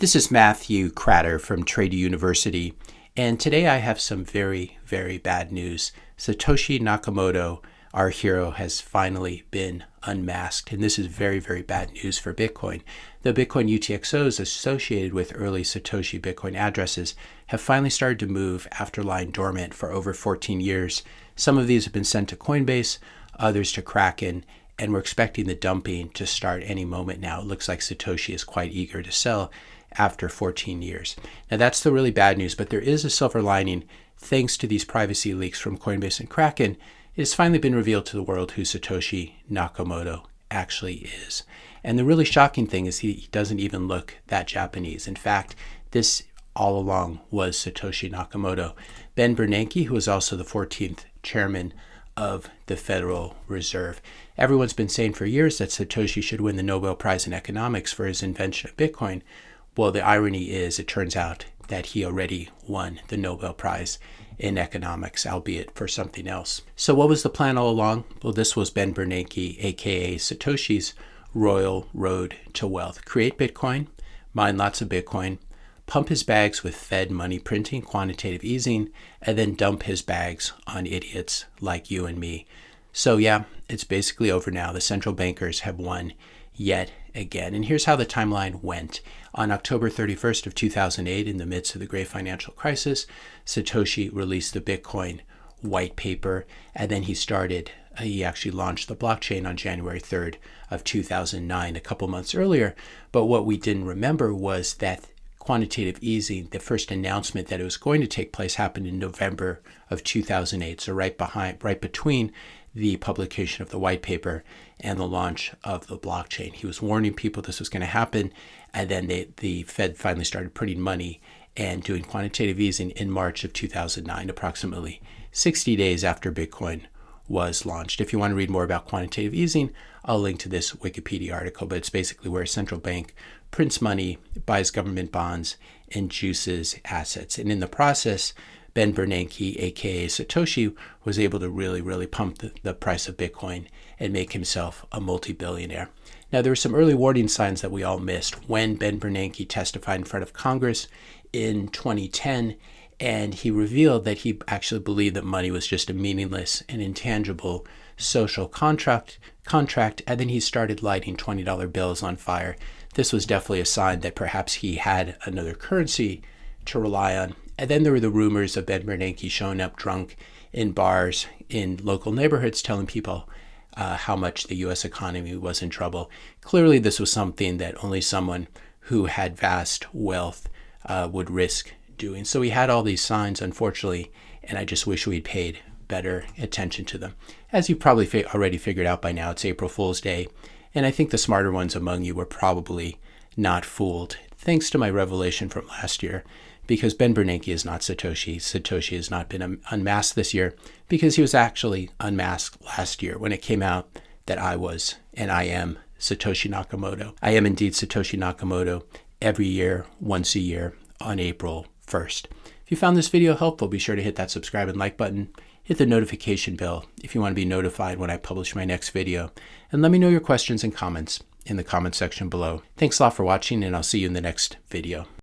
This is Matthew Kratter from Trader University, and today I have some very, very bad news. Satoshi Nakamoto, our hero, has finally been unmasked, and this is very, very bad news for Bitcoin. The Bitcoin UTXOs associated with early Satoshi Bitcoin addresses have finally started to move after lying dormant for over 14 years. Some of these have been sent to Coinbase, others to Kraken, and we're expecting the dumping to start any moment now. It looks like Satoshi is quite eager to sell after 14 years. Now, that's the really bad news, but there is a silver lining. Thanks to these privacy leaks from Coinbase and Kraken, it has finally been revealed to the world who Satoshi Nakamoto actually is. And the really shocking thing is he doesn't even look that Japanese. In fact, this all along was Satoshi Nakamoto. Ben Bernanke, who was also the 14th chairman of the Federal Reserve. Everyone's been saying for years that Satoshi should win the Nobel Prize in Economics for his invention of Bitcoin. Well, the irony is, it turns out that he already won the Nobel Prize in economics, albeit for something else. So, what was the plan all along? Well, this was Ben Bernanke, aka Satoshi's royal road to wealth create Bitcoin, mine lots of Bitcoin, pump his bags with Fed money printing, quantitative easing, and then dump his bags on idiots like you and me. So, yeah, it's basically over now. The central bankers have won yet again. And here's how the timeline went. On October 31st of 2008, in the midst of the great financial crisis, Satoshi released the Bitcoin white paper, and then he started uh, he actually launched the blockchain on January 3rd of 2009, a couple months earlier. But what we didn't remember was that quantitative easing, the first announcement that it was going to take place happened in November of 2008. So right behind, right between the publication of the white paper and the launch of the blockchain. He was warning people this was going to happen, and then they, the Fed finally started printing money and doing quantitative easing in March of 2009, approximately 60 days after Bitcoin was launched. If you want to read more about quantitative easing, I'll link to this Wikipedia article, but it's basically where a central bank prints money, buys government bonds, and juices assets. And in the process, Ben Bernanke, aka Satoshi, was able to really, really pump the, the price of Bitcoin and make himself a multi billionaire. Now, there were some early warning signs that we all missed when Ben Bernanke testified in front of Congress in 2010 and he revealed that he actually believed that money was just a meaningless and intangible social contract contract and then he started lighting $20 bills on fire this was definitely a sign that perhaps he had another currency to rely on and then there were the rumors of ben bernanke showing up drunk in bars in local neighborhoods telling people uh, how much the us economy was in trouble clearly this was something that only someone who had vast wealth uh, would risk doing. So we had all these signs, unfortunately, and I just wish we'd paid better attention to them. As you've probably fi- already figured out by now, it's April Fool's Day, and I think the smarter ones among you were probably not fooled, thanks to my revelation from last year. Because Ben Bernanke is not Satoshi. Satoshi has not been unmasked this year because he was actually unmasked last year when it came out that I was and I am Satoshi Nakamoto. I am indeed Satoshi Nakamoto every year, once a year on April first. If you found this video helpful, be sure to hit that subscribe and like button. Hit the notification bell if you want to be notified when I publish my next video. And let me know your questions and comments in the comment section below. Thanks a lot for watching, and I'll see you in the next video.